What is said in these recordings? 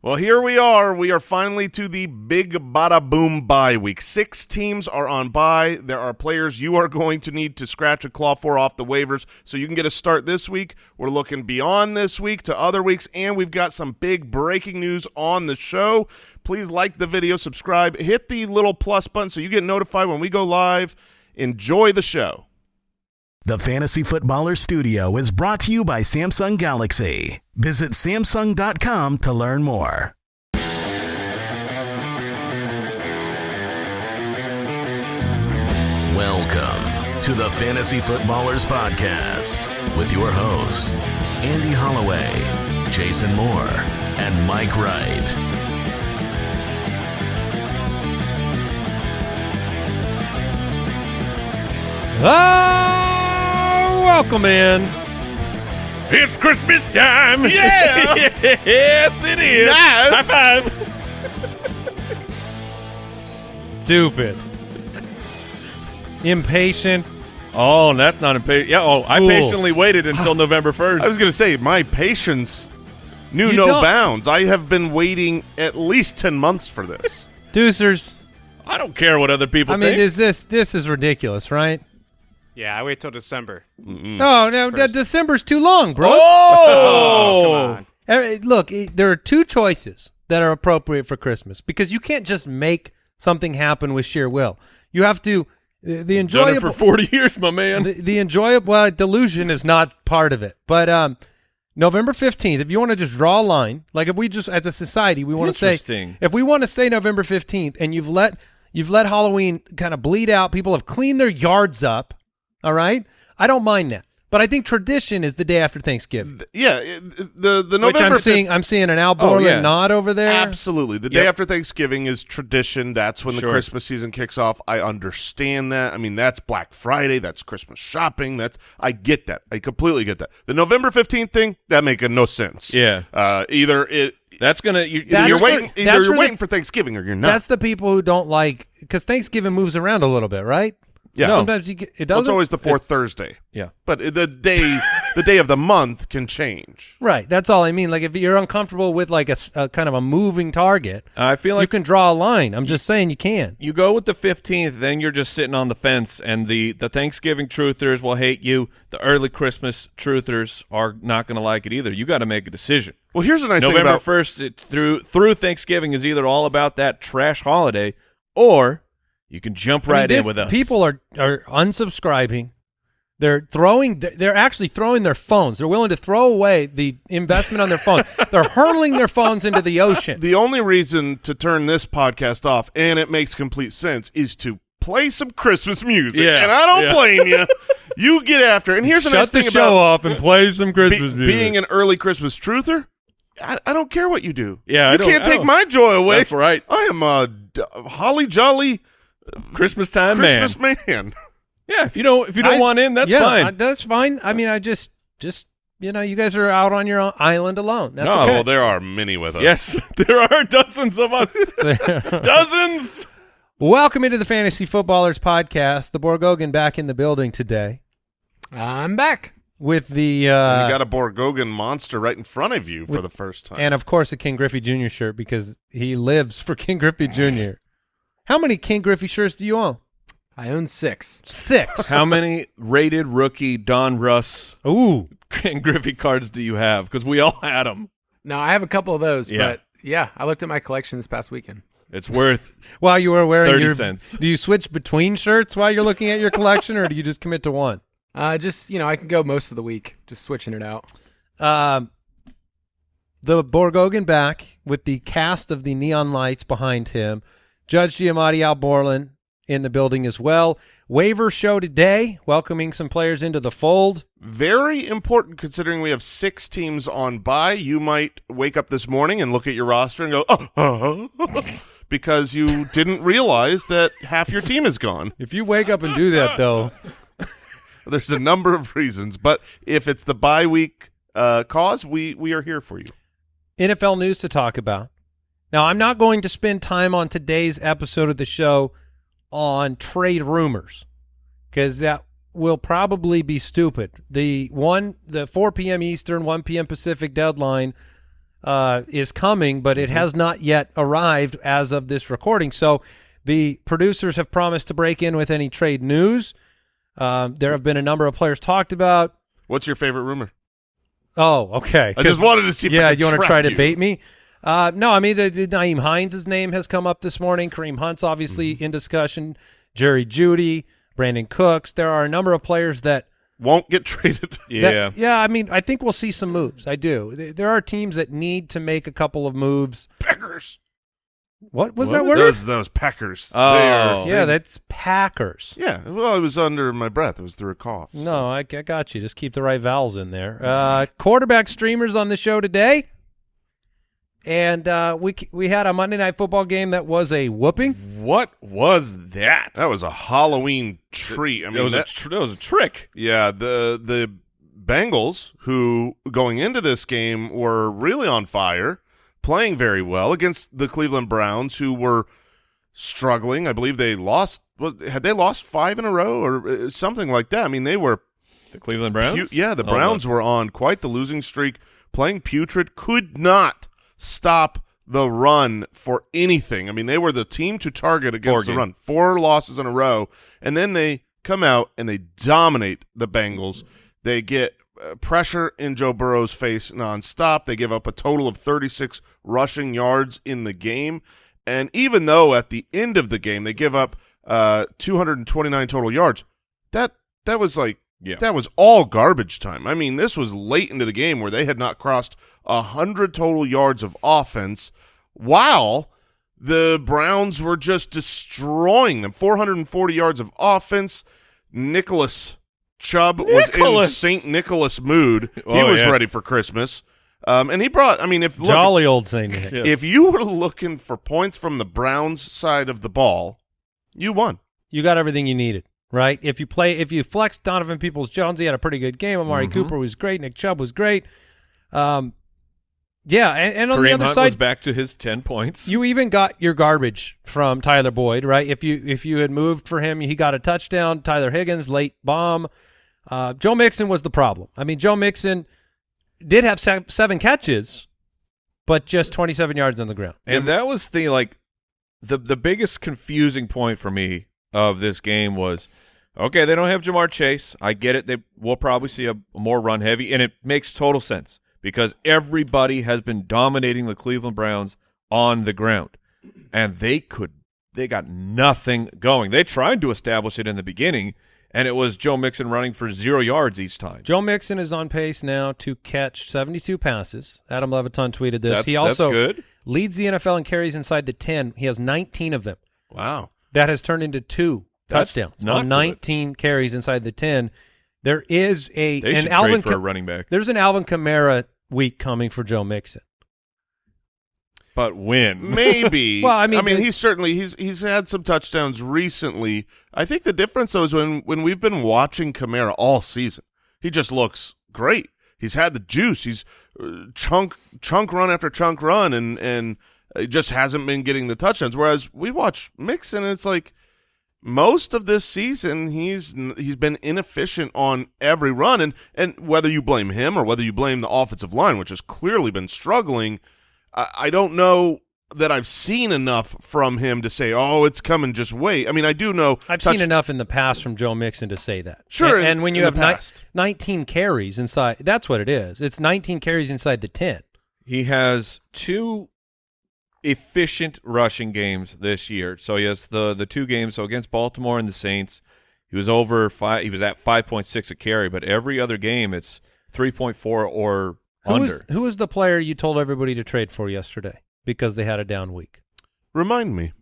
Well, here we are. We are finally to the big bada boom bye week. Six teams are on bye. There are players you are going to need to scratch a claw for off the waivers so you can get a start this week. We're looking beyond this week to other weeks, and we've got some big breaking news on the show. Please like the video, subscribe, hit the little plus button so you get notified when we go live. Enjoy the show. The Fantasy Footballer Studio is brought to you by Samsung Galaxy. Visit Samsung.com to learn more. Welcome to the Fantasy Footballers Podcast with your hosts, Andy Holloway, Jason Moore, and Mike Wright. Ah, welcome in. It's Christmas time. Yeah. yes, it is. Yes. High five. Stupid. Impatient. Oh, that's not impatient. Yeah. Oh, I Fools. patiently waited until November first. I was going to say, my patience knew You no don't- bounds. I have been waiting at least 10 months for this. Deucers. I don't care what other people I mean, think. is this this is ridiculous, right? Yeah, I wait till December. No, no, de- December's too long, bro. oh, come on. Eh, Look, there are two choices that are appropriate for Christmas because you can't just make something happen with sheer will. You have to eh, the done it enjoyable for forty years, my man. the, the enjoyable well, delusion is not part of it. But um, November fifteenth, if you want to just draw a line, like if we just as a society we want to say if we want to say November fifteenth, and you've let you've let Halloween kind of bleed out, people have cleaned their yards up. All right, I don't mind that, but I think tradition is the day after Thanksgiving. Yeah, the the Which November I'm seeing, I'm seeing an Al Oh, yeah. nod over there. Absolutely. The day after Thanksgiving is tradition. That's when the Christmas season kicks off. I understand that. I mean, that's Black Friday. That's Christmas shopping. That's I get that. I completely get that. The November 15th thing, that making no sense. Yeah. Uh, either it That's gonna. You, that's you're for- waiting either you're for the- waiting for Thanksgiving or you're not. That's the people who don't like because Thanksgiving moves around a little bit, right? Yeah. No. Sometimes you get, it doesn't. it's always the fourth Thursday. yeah. But the day the day of the month can change. Right. That's all I mean. Like if you're uncomfortable with like a kind of a moving target, I feel like you can draw a line. I'm just saying you can. you go with the 15th, then you're just sitting on the fence, and the, the Thanksgiving truthers will hate you. The early Christmas truthers are not going to like it either. You got to make a decision. Well, here's the nice thing November about 1st it, through through Thanksgiving is either all about that trash holiday, or you can jump I mean, right this- in with us. People are are unsubscribing. They're throwing. They're actually throwing their phones. They're willing to throw away the investment on their phone. They're hurling their phones into the ocean. the only reason to turn this podcast off, and it makes complete sense, is to play some Christmas music. Yeah, and I don't yeah. blame you. You get after. it. And here's the nice Shut the thing show about off and play some be- Christmas music. being an early Christmas truther. I, I don't care what you do. Yeah, I you don't- can't I take don't- my joy away. That's right. I am a holly jolly Christmas time, Christmas man. man. Yeah, if you don't if you don't I- want in, that's yeah, fine. I- that's fine. I mean, I just just you know, you guys are out on your own island alone. That's No, okay. Well, there are many with us. yes, there are dozens of us. dozens. Welcome into the Fantasy Footballers podcast. The Borgogan back in the building today I'm back. with the And uh, you got a Borgogan monster right in front of you for the first time. and of course a Ken Griffey Jr. shirt because he lives for Ken Griffey Jr. How many Ken Griffey shirts do you own? I own six. Six. How many rated rookie Donruss Ooh, and Griffey cards do you have? Because we all had them. No, I have a couple of those, Yeah. but yeah, I looked at my collection this past weekend. It's worth while you were wearing 30 your cents. Do you switch between shirts while you're looking at your collection, or do you just commit to one? Uh, just you know, I can go most of the week, just switching it out. Um, the Borgogan back with the cast of the neon lights behind him. Judge Giamatti Al Borland in the building as well. Waiver show today, welcoming some players into the fold. Very important considering we have six teams on bye. You might wake up this morning and look at your roster and go, oh, because you didn't realize that half your team is gone. If you wake up and do that, though, There's a number of reasons, but if it's the bye week uh, cause, we we are here for you. NFL news to talk about. Now, I'm not going to spend time on today's episode of the show on trade rumors because that will probably be stupid. The one, the 4 p.m. Eastern, 1 p.m. Pacific deadline uh, is coming, but it has not yet arrived as of this recording. So the producers have promised to break in with any trade news. Um, there have been a number of players talked about. What's your favorite rumor? Oh, okay. I just wanted to see. If yeah, I could you want to try to bait me? Uh, no, I mean, the, the Nyheim Hines' name has come up this morning. Kareem Hunt's obviously Mm-hmm. in discussion. Jerry Jeudy, Brandin Cooks. There are a number of players that Won't get traded. Yeah. that- yeah, I mean, I think we'll see some moves. I do. There are teams that need to make a couple of moves. Packers. What was What that word? Those those Packers. Oh. Are- yeah, they- that's Packers. yeah. Well, it was under my breath. It was through a cough. so. No, I, I got you. Just keep the right vowels in there. Uh, quarterback streamers on the show today, and uh, we we had a Monday night football game that was a whooping. What was that? that was a Halloween treat. I That mean, was that, a tr- that was a trick. yeah. The the Bengals, who going into this game were really on fire, playing very well against the Cleveland Browns, who were struggling. I believe they lost. Was, had they lost five in a row or uh, something like that? I mean, they were The Cleveland Browns. Yeah, the Oh, Browns were on quite the losing streak, playing putrid, could not stop the run for anything. I mean, they were the team to target against Four the game. run. Four losses in a row, and then they come out and they dominate the Bengals. They get uh, pressure in Joe Burrow's face nonstop. They give up a total of 36 rushing yards in the game. And even though at the end of the game they give up uh, 229 total yards, that that was like Yeah. that was all garbage time. I mean, this was late into the game where they had not crossed a hundred total yards of offense, while the Browns were just destroying them. 440 yards of offense. Nicholas Chubb was in Saint Nicholas mood. he Oh, was yes. ready for Christmas, um, and he brought. I mean, if look, Jolly old Saint Nick. Yes. if you were looking for points from the Browns side of the ball, you won. You got everything you needed, right? If you play, if you flex Donovan Peoples Jones, he had a pretty good game. Amari Mm-hmm. Cooper was great. Nick Chubb was great. Um, yeah, and, and on the other Hunt side, was back to his ten points. You even got your garbage from Tyler Boyd, right? If you if you had moved for him, he got a touchdown. Tyler Higgins late bomb. Uh, Joe Mixon was the problem. I mean, Joe Mixon did have se- seven catches, but just 27 yards on the ground. And that was the like the the biggest confusing point for me of this game was okay, they don't have Ja'Marr Chase. I get it. They will probably see a, a more run heavy and it makes total sense because everybody has been dominating the Cleveland Browns on the ground. And they could they got nothing going. They tried to establish it in the beginning and it was Joe Mixon running for 0 yards each time. Joe Mixon is on pace now to catch 72 passes. Adam Levitan tweeted this. That's- he that's also good. leads the NFL in carries inside the 10. He has 19 of them. Wow. That has turned into two That's touchdowns not on good. 19 carries inside the 10. There is a They an Alvin trade for a running back. There's an Alvin Kamara week coming for Joe Mixon. But when? Maybe. Well, I mean, I mean, he's certainly he's he's had some touchdowns recently. I think the difference though is when when we've been watching Kamara all season, he just looks great. He's had the juice. He's uh, chunk chunk run after chunk run, and and it just hasn't been getting the touchdowns. Whereas we watch Mixon, and it's like most of this season he's he's been inefficient on every run, and and whether you blame him or whether you blame the offensive line, which has clearly been struggling. I, I don't know that I've seen enough from him to say, "Oh, it's coming. Just wait." I mean, I do know. I've touch- seen enough in the past from Joe Mixon to say that. Sure, And, and when you have ni- 19 carries inside, that's what it is. It's 19 carries inside the 10. He has two efficient rushing games this year. So he has the the two games. So against Baltimore and the Saints, he was over five. He was at five point six a carry. But every other game, it's three point four or Who under. was, who was the player you told everybody to trade for yesterday because they had a down week? Remind me.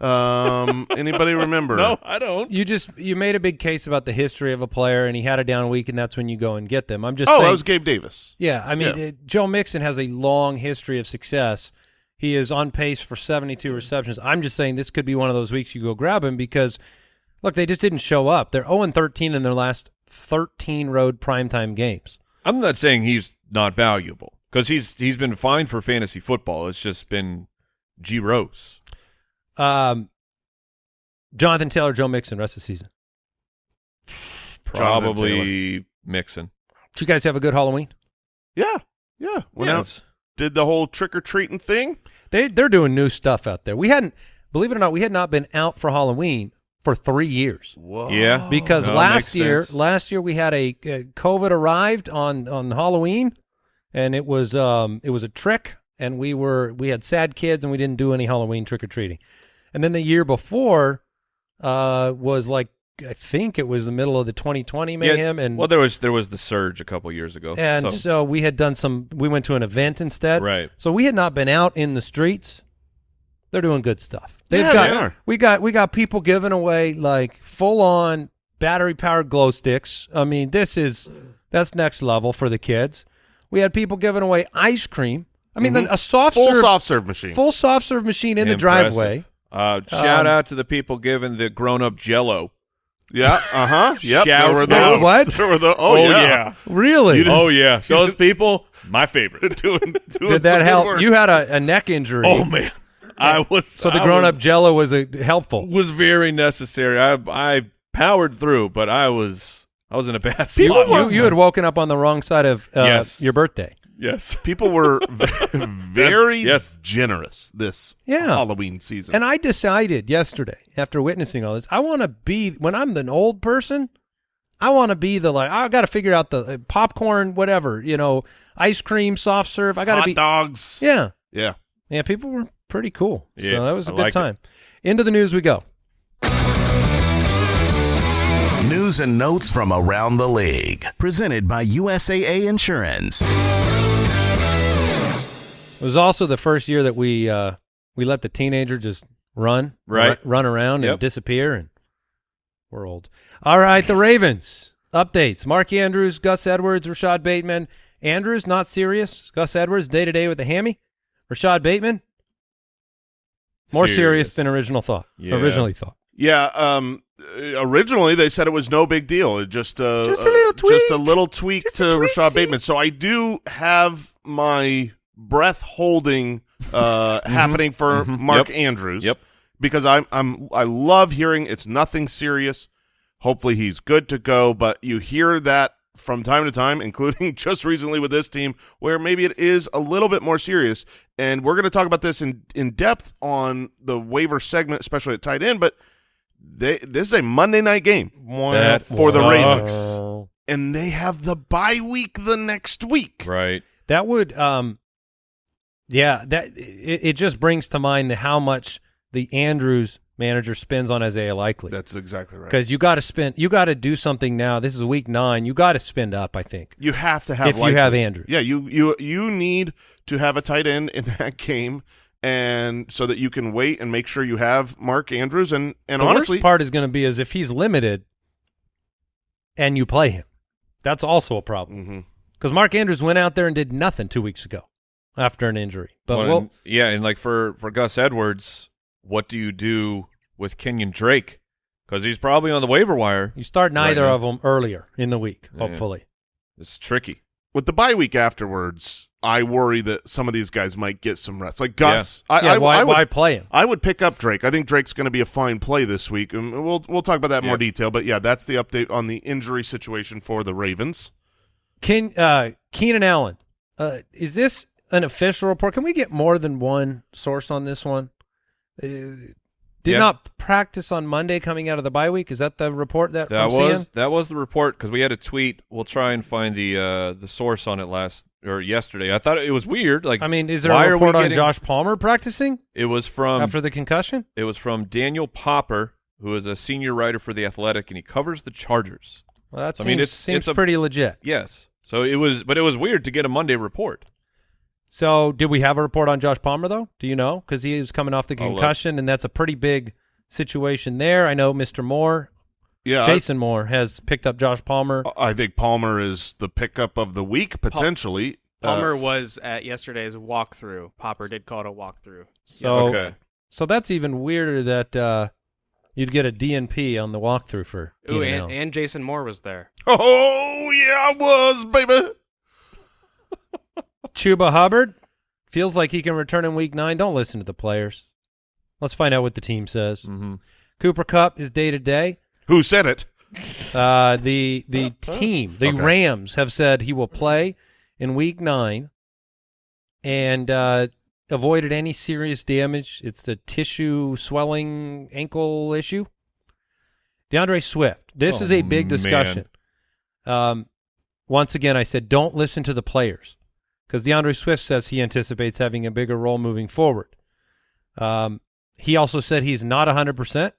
um, anybody remember? no, I don't. You just you made a big case about the history of a player and he had a down week and that's when you go and get them. I'm just Oh, saying, that was Gabe Davis. Yeah, I mean, Yeah. uh Joe Mixon has a long history of success. He is on pace for 72 receptions. I'm just saying this could be one of those weeks you go grab him because, look, they just didn't show up. They're 0 13 in their last 13 road primetime games. I'm not saying he's not valuable because he's he's been fine for fantasy football. It's just been gross. Um, Jonathan Taylor, Joe Mixon, rest of the season. Probably Mixon. Did you guys have a good Halloween? Yeah, yeah. Went Yeah, out, did the whole trick or treating thing. They they're doing new stuff out there. We hadn't, believe it or not, we had not been out for Halloween for three years Whoa. Yeah. because No, last year sense. last year we had a uh, COVID arrived on on Halloween, and it was um it was a trick, and we were we had sad kids and we didn't do any Halloween trick or treating, and then the year before, uh was like I think it was the middle of the 2020 mayhem, and well, there was there was the surge a couple years ago, and so- so we had done some. We went to an event instead, Right. So we had not been out in the streets. They're doing good stuff. They've Yeah, got they are. we got we got people giving away like full on battery powered glow sticks. I mean, this is that's next level for the kids. We had people giving away ice cream. I mean, a soft. Full serve, soft serve machine. full soft serve machine in the driveway. Uh, shout Um, out to the people giving the grown up Jello. Yeah. Uh huh. Yep. Shout there were out. What? There were the. Oh, yeah. Really? Oh yeah, those people, my favorite. doing, doing Did that help? work. You had a, a neck injury. Oh man, I was so the grown-up Jello was a, helpful. was very necessary. I I powered through, but I was I was in a bad You, spot. you, you had woken up on the wrong side of uh, Yes. your birthday. Yes, People were very Yes. generous this Yeah. Halloween season. And I decided yesterday, after witnessing all this, I want to be when I'm an old person. I want to be the like I got to figure out the uh, popcorn, whatever you know, ice cream, soft serve. I got to Hot be dogs. yeah, Yeah. yeah. People were pretty cool, Yeah, so that was a I good like it. time. Into the news we go. News and notes from around the league. Presented by USAA Insurance. It was also the first year that we uh, we let the teenager just run, Right. ru- run around and disappear, and we're old. All right, the Ravens updates: Mark Andrews, Gus Edwards, Rashod Bateman. Andrews not serious. Gus Edwards day to day with a hammy. Rashod Bateman more serious, Serious. than original thought. Yeah. Originally thought. Yeah. Um. Originally, they said it was no big deal. It just uh, Just a uh, little just a tweak. little tweak Just to a tweak, Rashod see? Bateman. So I do have my breath holding uh, happening for Mark Yep. Andrews. Yep. Because I'm I'm I love hearing it's nothing serious. Hopefully he's good to go. But you hear that from time to time, including just recently with this team, where maybe it is a little bit more serious. And we're going to talk about this in in depth on the waiver segment, especially at tight end. But they this is a Monday night game, That For the. Ravens. and they have the bye week the next week. Right. That would, um, yeah, that it, it just brings to mind the how much the Andrews manager spends on Isaiah Likely. That's exactly right. because you got to spend, you got to do something now. This is week nine. You got to spend up. I think You have to have if you have Andrews. Yeah, you you you need to have a tight end in that game, and so that you can wait and make sure you have Mark Andrews. And and the honestly, worst part is going to be is if he's limited, and you play him. That's also a problem mm-hmm. because Mark Andrews went out there and did nothing two weeks ago after an injury. But Well, well, and- yeah, and like for for Gus Edwards, what do you do with Kenyan Drake? Because he's probably on the waiver wire. you start neither now. of them earlier in the week. Yeah. Hopefully, It's tricky. with the bye week afterwards, I worry that some of these guys might get some rest. Like Gus, I, yeah. I, why, I would why play him? I would pick up Drake. I think Drake's going to be a fine play this week, and we'll we'll talk about that in more detail. But yeah, that's the update on the injury situation for the Ravens. Ken, uh, Keenan Allen, uh, is this an official report? Can we get more than one source on this one? Uh, did Yeah. not practice on Monday coming out of the bye week. Is that the report that, That I'm was seeing? that was the report because we had a tweet. We'll try and find the uh the source on it last or yesterday. I thought it was weird. Like I mean, is there a report on getting- Josh Palmer practicing It was from after the concussion? it was from Daniel Popper, who is a senior writer for the Athletic, and he covers the Chargers. Well, that I seems, mean, it's- seems it's a- pretty legit. Yes. So it was, but it was weird to get a Monday report. So, did we have a report on Josh Palmer though? Do you know? Because he was coming off the concussion, and that's a pretty big situation there. I know Mr. Moore, Yeah, Jason Moore, has picked up Josh Palmer. I, I think Palmer is the pickup of the week potentially. Uh, Palmer was at yesterday's walkthrough. Popper did call it a walkthrough. So, Okay. so that's even weirder that uh, you'd get a DNP on the walkthrough for Ooh, and, and Jason Moore was there. oh yeah, I was baby. Chuba Hubbard feels like he can return in week nine. Don't listen to the players. Let's find out what the team says. hmm Cooper Kupp is day to day. Who said it? Uh, the the team, the Okay. Rams, have said he will play in week nine. and uh, avoided any serious damage. It's the tissue swelling ankle issue. D'Andre Swift. This Oh, is a big discussion. Um, once again, I said don't listen to the players because D'Andre Swift says he anticipates having a bigger role moving forward. Um, he also said he's not 100%.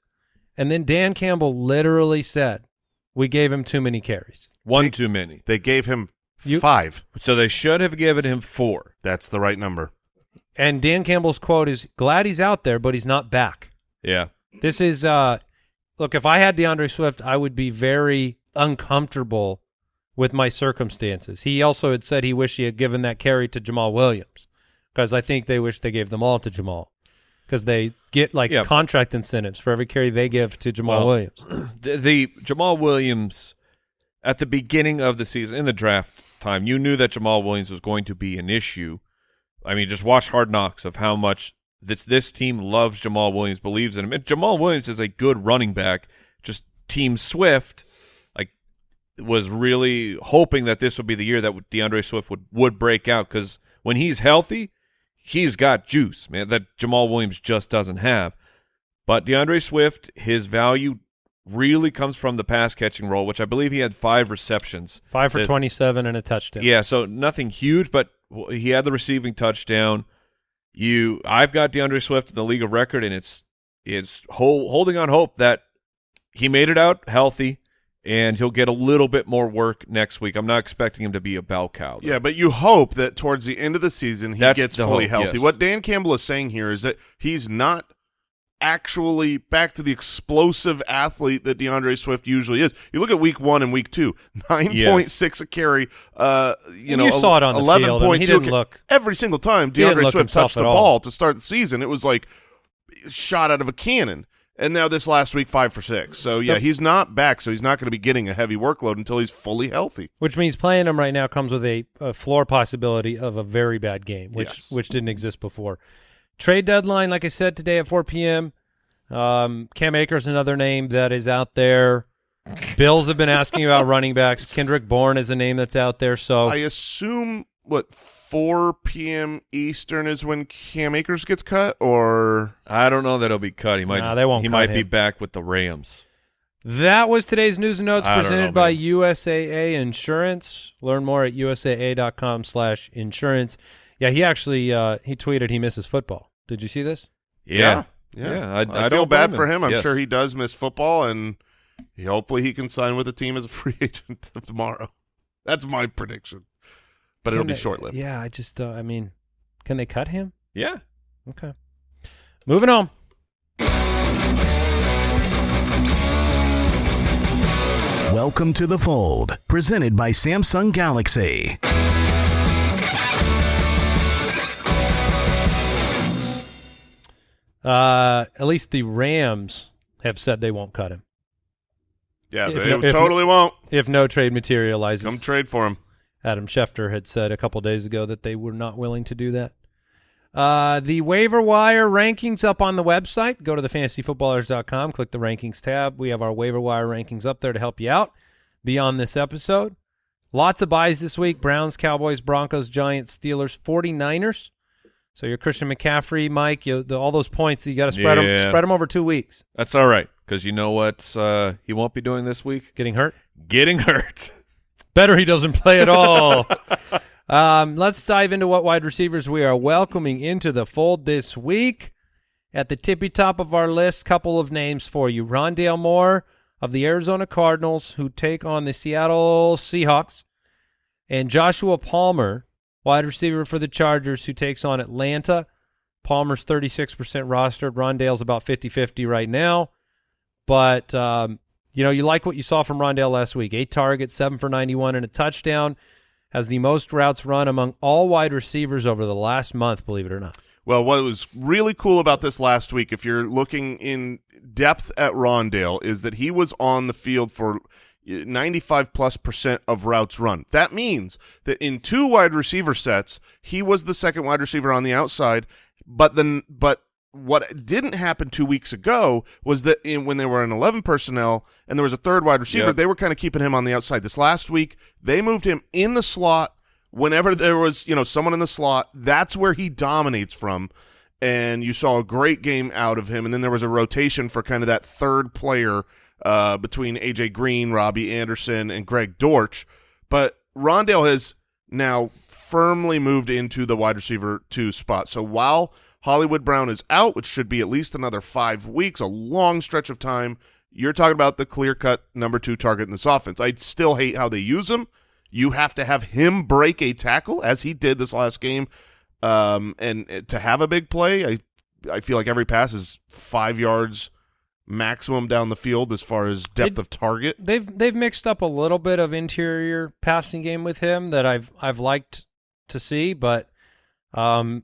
And then Dan Campbell literally said, we gave him too many carries. One too many. They gave him You- five. So they should have given him four. That's the right number. And Dan Campbell's quote is, glad he's out there, but he's not back. Yeah. This is, uh, look, if I had D'Andre Swift, I would be very uncomfortable with my circumstances. He also had said he wished he had given that carry to Jamaal Williams because I think they wish they gave them all to Jamaal because they get like Yeah. contract incentives for every carry they give to Jamaal Well, Williams. The, the Jamaal Williams at the beginning of the season in the draft time, you knew that Jamaal Williams was going to be an issue. I mean, just watch Hard Knocks of how much this this team loves Jamaal Williams, believes in him. And Jamaal Williams is a good running back. Just Team Swift, was really hoping that this would be the year that D'Andre Swift would would break out because when he's healthy, he's got juice, man. That Jamaal Williams just doesn't have. But D'Andre Swift, his value really comes from the pass catching role, which I believe he had five receptions. Five for That- 27 and a touchdown. Yeah, so nothing huge, but he had the receiving touchdown. You, I've got D'Andre Swift in the league of record, and it's it's hol- holding on hope that he made it out healthy, and he'll get a little bit more work next week. I'm not expecting him to be a bell cow. though. Yeah, but you hope that towards the end of the season he That's gets fully hope, healthy. yes. What Dan Campbell is saying here is that he's not actually back to the explosive athlete that D'Andre Swift usually is. You look at week one and week two, nine point six a carry. Uh, you And know, you saw it on the field. I mean, he didn't look- every single time D'Andre Swift touched the all. ball to start the season. It was like shot out of a cannon. And now this last week, five for six. So yeah, he's not back. So he's not going to be getting a heavy workload until he's fully healthy. Which means playing him right now comes with a, a floor possibility of a very bad game, which Yes. which didn't exist before. Trade deadline, like I said today at 4 p.m. Um, Cam Akers, another name that is out there. Bills have been asking about running backs. Kendrick Bourne is a name that's out there. So I assume what 4 p.m. Eastern is when Cam Akers gets cut, or I don't know that he'll be cut. He might. Nah, they won't He cut might be back with the Rams. that was today's news and notes I presented know, by man. USAA Insurance. Learn more at usaa.com slash insurance. Yeah, he actually uh, he tweeted he misses football. Did you see this? Yeah. yeah, Yeah, I- I, I feel don't bad for him. him. I'm Yes. sure he does miss football, and he, hopefully he can sign with the team as a free agent tomorrow. That's my prediction, but it'll be they- short lived. Yeah, I just uh, I mean, can they cut him? Yeah. Okay. Moving on. Welcome to the fold, presented by Samsung Galaxy. Uh, at least the Rams have said they won't cut him Yeah, If they if- totally won't. if no trade materializes. Come trade for him. Adam Schefter had said a couple days ago that they were not willing to do that. Uh, the waiver wire rankings up on the website. Go to thefantasyfootballers.com, click the rankings tab. We have our waiver wire rankings up there to help you out beyond this episode. Lots of buys this week Browns, Cowboys, Broncos, Giants, Steelers, 49ers. So your Christian McCaffrey, Mike, you, the, all those points, you got to spread them spread them over two weeks. That's all right because you know what uh, he won't be doing this week? Getting hurt? Getting hurt. Better he doesn't play at all. um, let's dive into what wide receivers we are welcoming into the fold this week. At the tippy top of our list, couple of names for you. Rondale Moore of the Arizona Cardinals, who take on the Seattle Seahawks, and Joshua Palmer, wide receiver for the Chargers, who takes on Atlanta. Palmer's 36% rostered. Rondale's about 50-50 right now. But um, you know, you like what you saw from Rondale last week. Eight targets, seven for 91, and a touchdown. Has the most routes run among all wide receivers over the last month, believe it or not. Well, what was really cool about this last week, if you're looking in depth at Rondale, is that he was on the field for 95 plus percent of routes run. That means that in two wide receiver sets, he was the second wide receiver on the outside, but then but what didn't happen two weeks ago was that in, when they were in 11 personnel and there was a third wide receiver, Yep. they were kind of keeping him on the outside. This last week, they moved him in the slot whenever there was, you know, someone in the slot, that's where he dominates from. And you saw a great game out of him. And then there was a rotation for kind of that third player uh, between A.J. Green, Robbie Anderson, and Greg Dortch. But Rondale has now firmly moved into the wide receiver two spot. So while Hollywood Brown is out, which should be at least another five weeks, a long stretch of time, you're talking about the clear-cut number two target in this offense. I still hate how they use him. You have to have him break a tackle, as he did this last game, um, and uh, to have a big play, I I feel like every pass is five yards maximum down the field as far as depth They- of target. They've they've mixed up a little bit of interior passing game with him that I've I've liked to see, but um,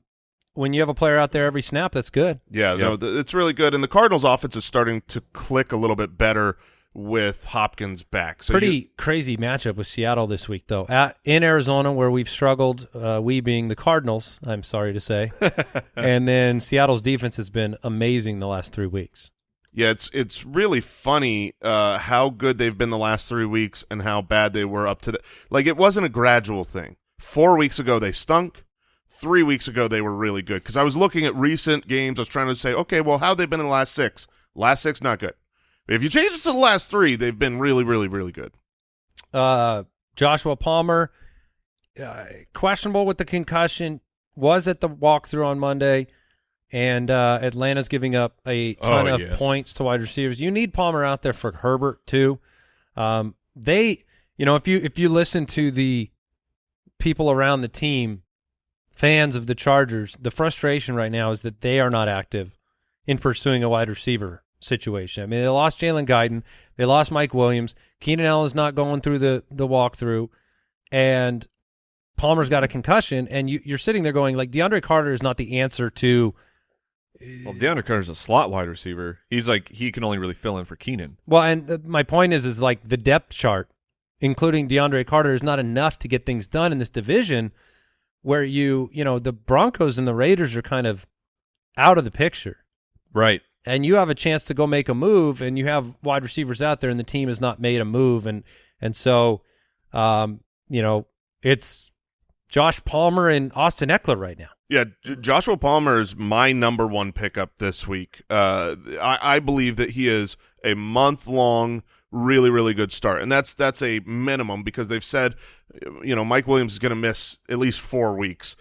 when you have a player out there every snap, that's good. Yeah, no, th- it's really good. And the Cardinals' offense is starting to click a little bit better with Hopkins back. So Pretty you- crazy matchup with Seattle this week, though. At, in Arizona, where we've struggled, uh, we being the Cardinals, I'm sorry to say, and then Seattle's defense has been amazing the last three weeks. yeah, it's it's really funny uh, how good they've been the last three weeks and how bad they were up to the like. It wasn't a gradual thing. Four weeks ago they stunk. Three weeks ago they were really good because I was looking at recent games. I was trying to say, okay, well, how they been in the last six? Last six, not good. If you change it to the last three, they've been really, really, really good. Uh, Joshua Palmer, uh, questionable with the concussion, was at the walkthrough on Monday, and uh, Atlanta's giving up a ton Oh, of yes. points to wide receivers. You need Palmer out there for Herbert too. Um, they, you know, if you if you listen to the people around the team, fans of the Chargers, the frustration right now is that they are not active in pursuing a wide receiver situation. I mean, they lost Jalen Guyton, they lost Mike Williams, Keenan Allen's not going through the the walkthrough, and Palmer's got a concussion, and you, you're sitting there going like DeAndre Carter is not the answer to. Uh, well, DeAndre Carter's a slot wide receiver. He's like he can only really fill in for Keenan. Well, and the, my point is, is like the depth chart, including DeAndre Carter, is not enough to get things done in this division, where you, you know, the Broncos and the Raiders are kind of out of the picture, Right. and you have a chance to go make a move, and you have wide receivers out there, and the team has not made a move, and and so, um, you know, it's Josh Palmer and Austin Ekeler right now. Yeah, J- Joshua Palmer is my number one pickup this week. Uh, I, I believe that he is a month long, really, really good start, and that's that's a minimum because they've said, you know, Mike Williams is going to miss at least four weeks.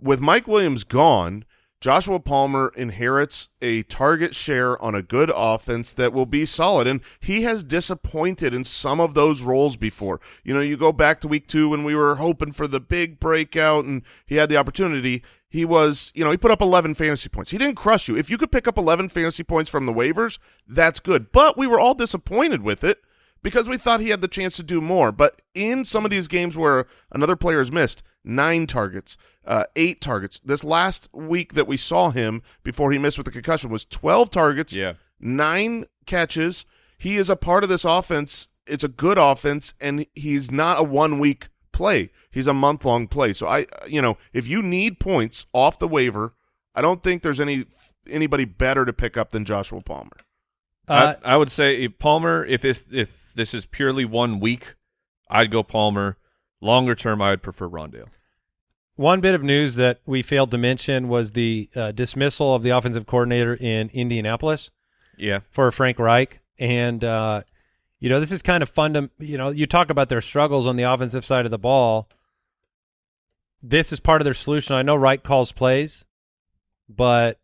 With Mike Williams gone, Joshua Palmer inherits a target share on a good offense that will be solid, and he has disappointed in some of those roles before. You know, you go back to week two when we were hoping for the big breakout, and he had the opportunity. He was, you know, he put up 11 fantasy points. He didn't crush you. If you could pick up 11 fantasy points from the waivers, that's good. But we were all disappointed with it because we thought he had the chance to do more. But in some of these games where another player has missed nine targets, uh, eight targets, this last week that we saw him before he missed with the concussion was 12 targets, Yeah. nine catches. He is a part of this offense. It's a good offense, and he's not a one week play. He's a month long play. So I, you know, if you need points off the waiver, I don't think there's any anybody better to pick up than Joshua Palmer. Uh, I, I would say if Palmer, if it's, if this is purely one week, I'd go Palmer. Longer term, I would prefer Rondale. One bit of news that we failed to mention was the uh, dismissal of the offensive coordinator in Indianapolis Yeah. for Frank Reich. And, uh, you know, this is kind of fun to, you know, you talk about their struggles on the offensive side of the ball. This is part of their solution. I know Wright calls plays, but,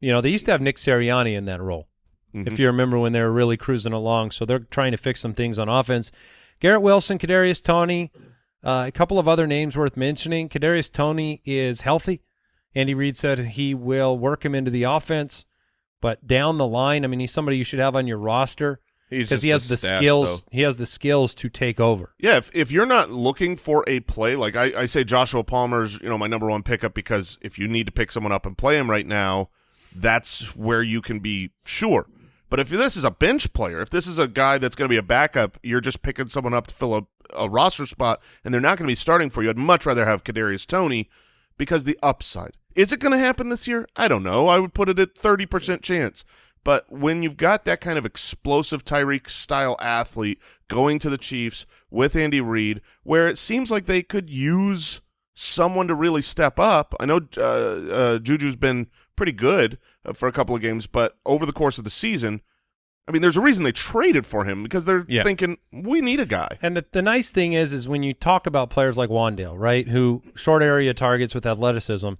you know, they used to have Nick Sirianni in that role Mhm. if you remember when they were really cruising along. So they're trying to fix some things on offense. Garrett Wilson, Kadarius Toney, uh, a couple of other names worth mentioning. Kadarius Toney is healthy. Andy Reid said he will work him into the offense, but down the line, I mean, he's somebody you should have on your roster because he has the stash, skills. though. He has the skills to take over. Yeah, if, if you're not looking for a play, like I, I say Joshua Palmer's, you know, my number one pickup because if you need to pick someone up and play him right now, that's where you can be sure. But if this is a bench player, if this is a guy that's going to be a backup, you're just picking someone up to fill a, a roster spot, and they're not going to be starting for you. I'd much rather have Kadarius Toney because the upside. Is it going to happen this year? I don't know. I would put it at 30% chance. But when you've got that kind of explosive Tyreek style athlete going to the Chiefs with Andy Reid, where it seems like they could use someone to really step up. I know uh, uh, Juju's been pretty good uh, for a couple of games, but over the course of the season, I mean, there's a reason they traded for him because they're Yeah. thinking we need a guy. And the, the nice thing is, is when you talk about players like Wandale, right, who short area targets with athleticism,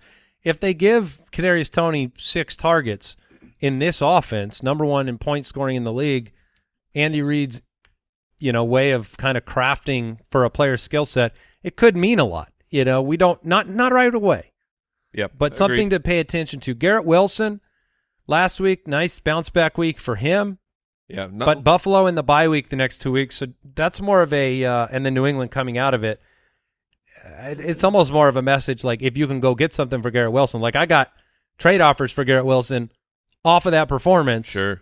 if they give Kadarius Toney six targets in this offense, number one in point scoring in the league, Andy Reid's, you know, way of kind of crafting for a player's skill set, it could mean a lot. You know, we don't not not right away, Yep. but something to pay attention to. Garrett Wilson, last week, nice bounce back week for him. Yeah. No, But Buffalo in the bye week the next two weeks, so that's more of a uh, and then New England coming out of it- It's almost more of a message like if you can go get something for Garrett Wilson. Like I got trade offers for Garrett Wilson off of that performance, sure.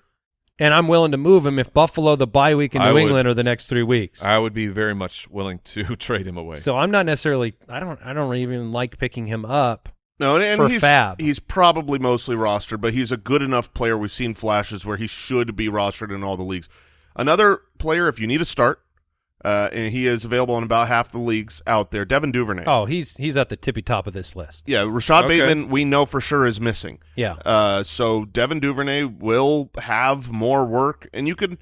and I'm willing to move him if Buffalo the bye week in New would- England are the next three weeks. I would be very much willing to trade him away. so I'm not necessarily. I don't. I don't even like picking him up. No, and, and For he's Fab. he's probably mostly rostered, but he's a good enough player. We've seen flashes where he should be rostered in all the leagues. Another player, if you need a start, uh, and he is available in about half the leagues out there. Devin Duvernay. Oh, he's he's at the tippy top of this list. Yeah, Rashod Okay. Bateman, we know for sure is missing. Yeah. Uh, so Devin Duvernay will have more work, and you could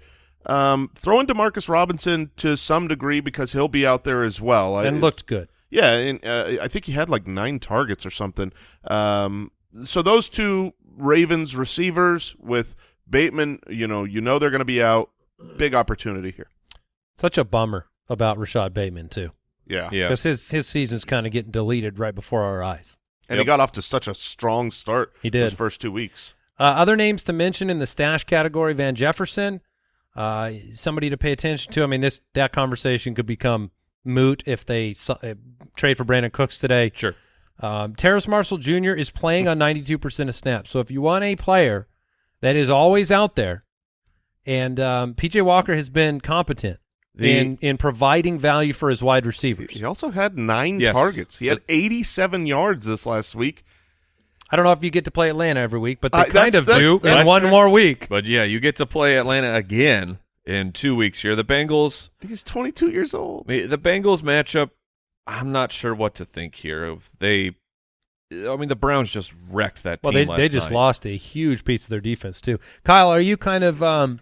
um, throw in Demarcus Robinson to some degree because he'll be out there as well. and I- looked good. yeah, and uh, I think he had like nine targets or something. Um, so those two Ravens receivers with Bateman, you know, you know they're going to be out. Big opportunity here. Such a bummer about Rashod Bateman too, Yeah, yeah. because his his season's kind of getting deleted right before our eyes. and he got off to such a strong start. He those did. first two weeks. Uh, other names to mention in the stash category: Van Jefferson, uh, somebody to pay attention to. I mean, this that conversation could become moot if they uh, trade for Brandin Cooks today. Sure. Um, Terrace Marshall Jr. is playing on 92% of snaps. So if you want a player that is always out there, and um, PJ Walker has been competent The- in in providing value for his wide receivers. He also had nine Yes. targets. He had 87 yards this last week. I don't know if you get to play Atlanta every week, but they Uh, kind of that's- do that's in one fair. more week. But yeah, you get to play Atlanta again in two weeks here. The Bengals, He's 22 years old. the Bengals matchup. I'm not sure what to think here. Of they, I mean, the Browns just wrecked that Well, they last they just night. lost a huge piece of their defense too. Kyle, are you kind of um,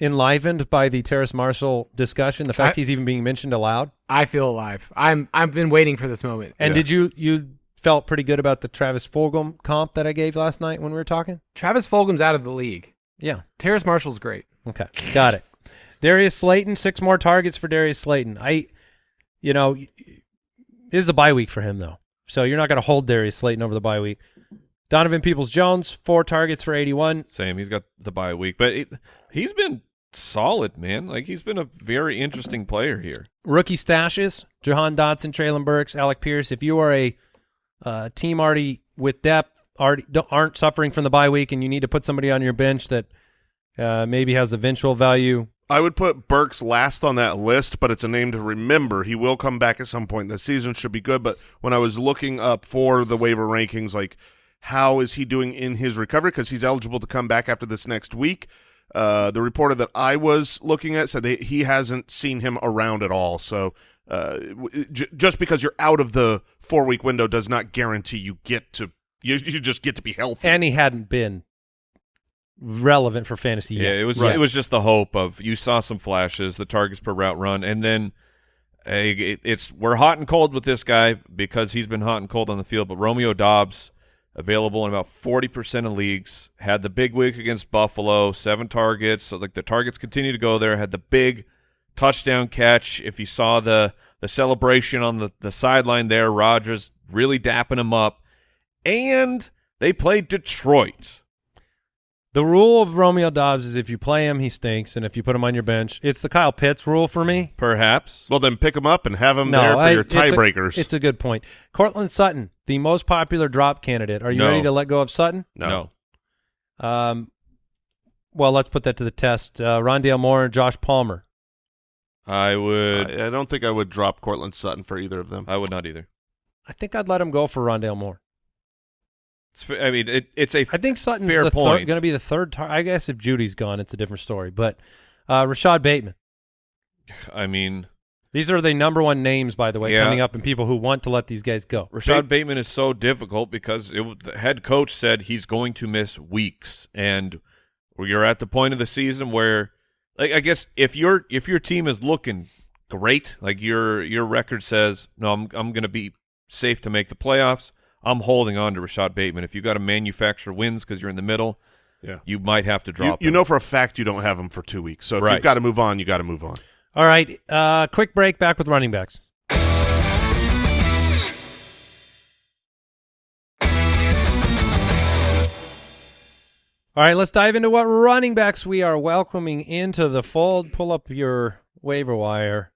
enlivened by the Terrace Marshall discussion? The fact I- he's even being mentioned aloud. I feel alive. I'm I've been waiting for this moment. And Yeah. did you you felt pretty good about the Travis Fulgham comp that I gave last night when we were talking? Travis Fulgham's out of the league. Yeah. Terrace Marshall's great. Okay, got it. Darius Slayton, six more targets for Darius Slayton. I, you know, y- this is a bye week for him though, so you're not going to hold Darius Slayton over the bye week. Donovan Peoples Jones, four targets for 81. Same. He's got the bye week, but it, he's been solid, man. Like he's been a very interesting player here. Rookie stashes: Jahan Dotson, Treylon Burks, Alec Pierce. If you are a uh, team already with depth, already aren't suffering from the bye week, and you need to put somebody on your bench that uh, maybe has eventual value, I would put Burks last on that list, but it's a name to remember. He will come back at some point. The season should be good, but when I was looking up for the waiver rankings, like how is he doing in his recovery? Because he's eligible to come back after this next week. Uh, the reporter that I was looking at said that he hasn't seen him around at all. So uh, w- j- just because you're out of the four week window does not guarantee you get to you, you just get to be healthy. and he hadn't been relevant for fantasy Yeah, yet. it was Right. it was just the hope of you saw some flashes, the targets per route run, and then hey, it, it's we're hot and cold with this guy because he's been hot and cold on the field. But Romeo Doubs available in about forty percent of leagues had the big week against Buffalo, seven targets. So like the targets continue to go there. Had the big touchdown catch. If you saw the the celebration on the the sideline there, Rodgers really dapping him up, and they played Detroit. The rule of Romeo Doubs is if you play him, he stinks, and if you put him on your bench, it's the Kyle Pitts rule for me. Perhaps well, then pick him up and have him No, there for I- your it's tiebreakers. It's a good point. Courtland Sutton, the most popular drop candidate. Are you No. ready to let go of Sutton? no. Um, well, let's put that to the test. Uh, Rondale Moore and Josh Palmer. I would. I, I don't think I would drop Courtland Sutton for either of them. I would not either. I think I'd let him go for Rondale Moore. It's, I mean, it, it's a I think Sutton's fair the point. going to be the third. Tar- I guess if Jeudy's gone, it's a different story. But uh, Rashod Bateman. I mean, These are the number one names, by the way, Yeah. coming up, and people who want to let these guys go. Rashod Bateman is so difficult because it, the head coach said he's going to miss weeks, and you're at the point of the season where, like, I guess if your if your team is looking great, like your your record says, no, I'm I'm going to be safe to make the playoffs. I'm holding on to Rashod Bateman. If you've got to manufacture wins because you're in the middle, Yeah. you might have to drop. you him. know for a fact you don't have him for two weeks. So if Right. you've got to move on, you got to move on. All right, uh, quick break. Back with running backs. All right, let's dive into what running backs we are welcoming into the fold. Pull up your waiver wire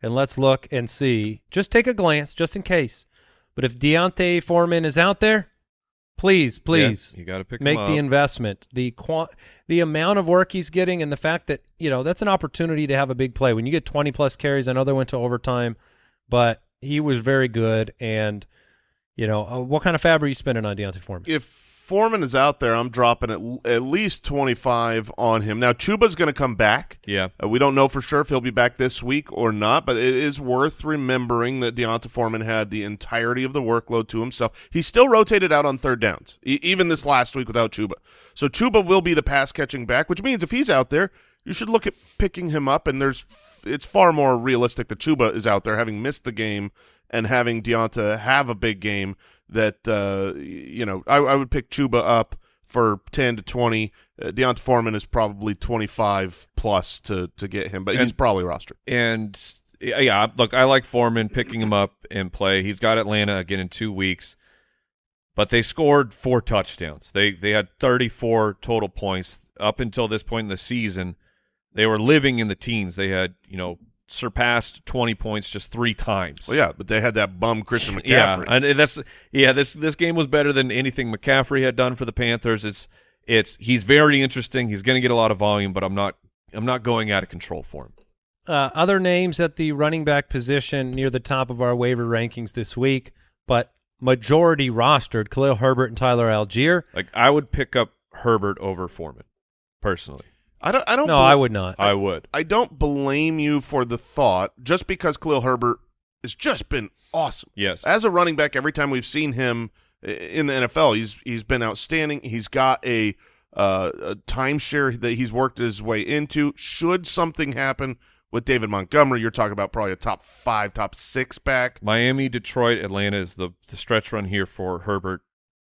and let's look and see. Just take a glance, just in case. But if D'Onta Foreman is out there, please, please Yeah, you got to pick make the investment. The qua- the amount of work he's getting, and the fact that you know that's an opportunity to have a big play when you get twenty plus carries. I know they went to overtime, but he was very good. And you know, uh, what kind of fab are you spending on D'Onta Foreman? If Foreman is out there, I'm dropping at, at least 25 on him. Now, Chuba's going to come back. yeah, Uh, we don't know for sure if he'll be back this week or not, but it is worth remembering that D'Onta Foreman had the entirety of the workload to himself. He still rotated out on third downs, e- even this last week without Chuba. So Chuba will be the pass catching back, which means if he's out there, you should look at picking him up. And there's, it's far more realistic that Chuba is out there, having missed the game and having D'Onta have a big game. That uh, you know, I, I would pick Chuba up for 10 to 20. Uh, D'Onta Foreman is probably 25 plus to to get him, but he's probably rostered. and yeah, yeah, look, I like Foreman picking him up and play. He's got Atlanta again in two weeks, but they scored four touchdowns. They they had 34 total points up until this point in the season. They were living in the teens. They had you know surpassed 20 points just three times. Well, yeah, but they had that bum Christian McCaffrey. Yeah, and that's yeah. This this game was better than anything McCaffrey had done for the Panthers. It's it's he's very interesting. He's going to get a lot of volume, but I'm not I'm not going out of control for him. Uh, other names at the running back position near the top of our waiver rankings this week, but majority rostered: Khalil Herbert and Tyler Allgeier. Like I would pick up Herbert over Foreman, personally. I don't. I don't. No, bel- I would not. I would. I don't blame you for the thought, just because Khalil Herbert has just been awesome Yes. as a running back. Every time we've seen him in the NFL, he's he's been outstanding. He's got a uh, a timeshare that he's worked his way into. Should something happen with David Montgomery, you're talking about probably a top five, top six back. Miami, Detroit, Atlanta is the the stretch run here for Herbert.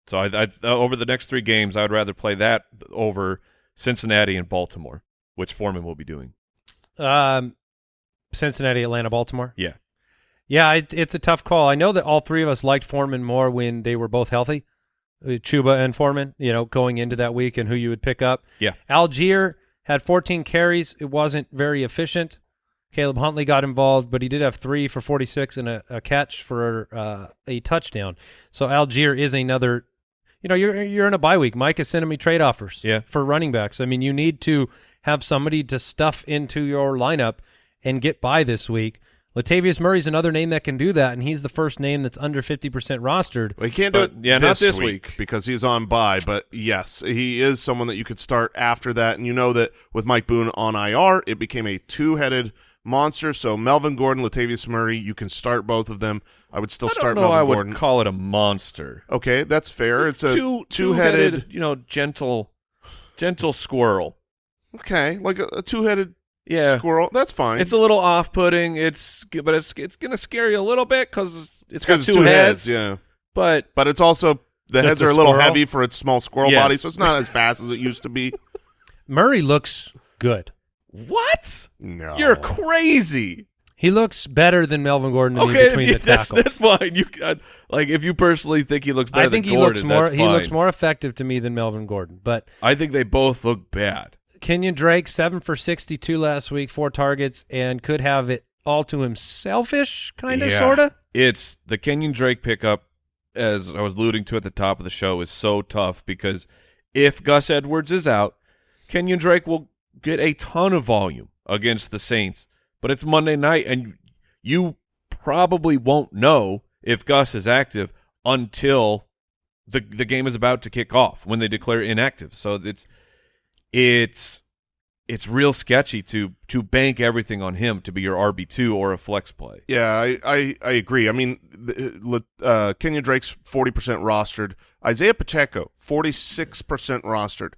So I, I uh, over the next three games, I would rather play that over Cincinnati and Baltimore, which Foreman will be doing. Um, Cincinnati, Atlanta, Baltimore. Yeah. Yeah, it, it's a tough call. I know that all three of us liked Foreman more when they were both healthy, uh, Chuba and Foreman. You know, going into that week and who you would pick up. Yeah. Allgeier had 14 carries. It wasn't very efficient. Caleb Huntley got involved, but he did have three for 46 and a, a catch for uh, a touchdown. So Allgeier is another. You know, you're you're in a bye week. Mike is sending me trade offers Yeah. for running backs. I mean, you need to have somebody to stuff into your lineup and get by this week. Latavius Murray's another name that can do that, and he's the first name that's under 50% rostered. Well, he can't do it yeah, this, not this week, week. because he's on bye. But yes, he is someone that you could start after that. And you know that with Mike Boone on IR, it became a two-headed monster. So Melvin Gordon, Latavius Murray, you can start both of them. I would still I start don't know. Melvin I would Gordon. call it a monster. okay, that's fair. It's a Two two-headed. two-headed, you know, gentle, gentle squirrel. Okay, like a, a two-headed Yeah. squirrel. That's fine. It's a little off-putting. It's but it's it's gonna scare you a little bit because it's got because two, two heads. Yeah, But but it's also the heads are a little squirrel? heavy for its small squirrel Yes. body, so it's not as fast as it used to be. Murray looks good. What? No, You're crazy. He looks better than Melvin Gordon to me Okay, between you- the that's, tackles. that's fine. You uh, like if you personally think he looks better I think than he Gordon, looks more he looks more effective to me than Melvin Gordon. But I think they both look bad. Kenyan Drake, seven for 62 last week, four targets, and could have it all to himselfish, kind of, Yeah. sort of. It's the Kenyan Drake pickup, as I was alluding to at the top of the show, is so tough because if Gus Edwards is out, Kenyan Drake will get a ton of volume against the Saints. But it's Monday night, and you probably won't know if Gus is active until the the game is about to kick off when they declare inactive. So it's it's it's real sketchy to to bank everything on him to be your RB two or a flex play. Yeah, I, I, I agree. I mean, uh, Kenyan Drake's 40% rostered. Isaiah Pacheco, 46% rostered.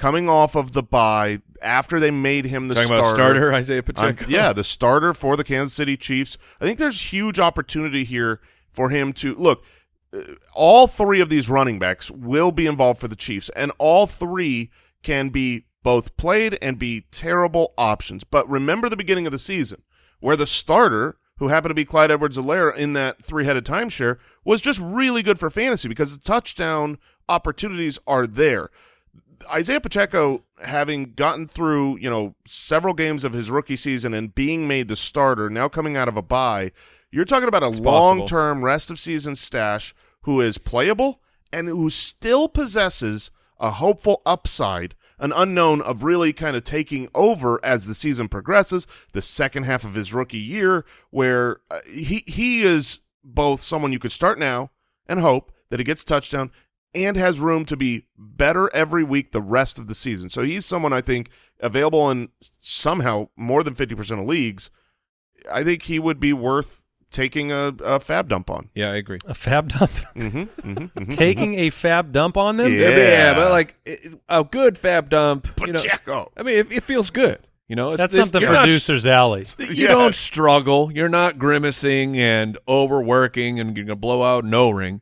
Coming off of the bye after they made him the Talking starter. starter Isaiah I'm- Pacheco. yeah, the starter for the Kansas City Chiefs. I think there's huge opportunity here for him to look. uh, All three of these running backs will be involved for the Chiefs, and all three can be both played and be terrible options. But remember the beginning of the season where the starter, who happened to be Clyde Edwards-Helaire in that three-headed timeshare, was just really good for fantasy because the touchdown opportunities are there. Isaiah Pacheco, having gotten through, you know, several games of his rookie season and being made the starter, now coming out of a bye, you're talking about a possible. long-term rest of season stash who is playable and who still possesses a hopeful upside, an unknown of really kind of taking over as the season progresses, the second half of his rookie year, where uh, he he is both someone you could start now and hope that he gets a touchdown and has room to be better every week the rest of the season. So he's someone I think available in somehow more than 50% of leagues. I think he would be worth taking a, a fab dump on. yeah, I agree. A fab dump. Mm-hmm, mm-hmm, mm-hmm. Taking a fab dump on them? Yeah. Yeah, but, yeah, but like a good fab dump. You know, Pacheco. I mean, it, it feels good. You know, it's, That's it's- something you're not- producers alley. You Yes. don't struggle. You're not grimacing and overworking and you're gonna blow out no ring,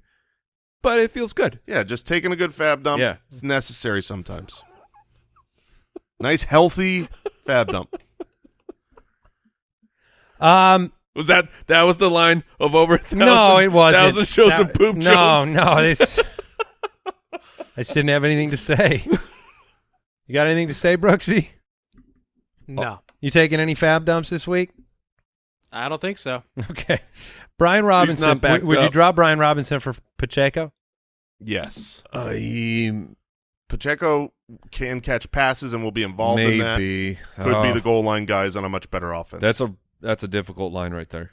but it feels good. Yeah, just taking a good fab dump. Yeah. It's necessary sometimes. nice, healthy fab dump. Um, Was that that was the line of over a thousand, no, it wasn't. thousand shows That- of poop no, jokes? No, this. I just didn't have anything to say. You got anything to say, Brooksy? No, You taking any fab dumps this week? I don't think so. Okay. Brian Robinson. not would, would you up. drop Brian Robinson for Pacheco? Yes. Uh, I Pacheco can catch passes and will be involved in that. maybe Could be Oh, the goal line guys on a much better offense. That's a that's a difficult line right there.